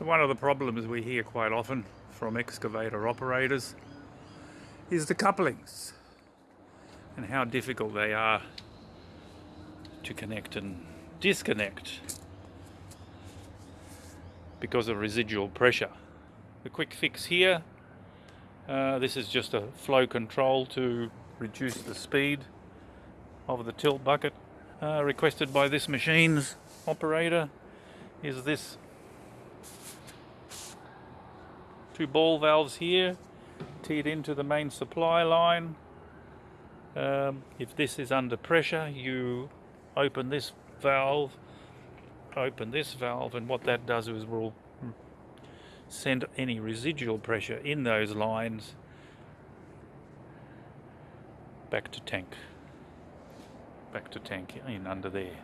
So one of the problems we hear quite often from excavator operators is the couplings and how difficult they are to connect and disconnect because of residual pressure. The quick fix here, uh, this is just a flow control to reduce the speed of the tilt bucket uh, requested by this machine's operator is this two ball valves here teed into the main supply line. Um, if this is under pressure you open this valve open this valve and what that does is will send any residual pressure in those lines back to tank back to tank in under there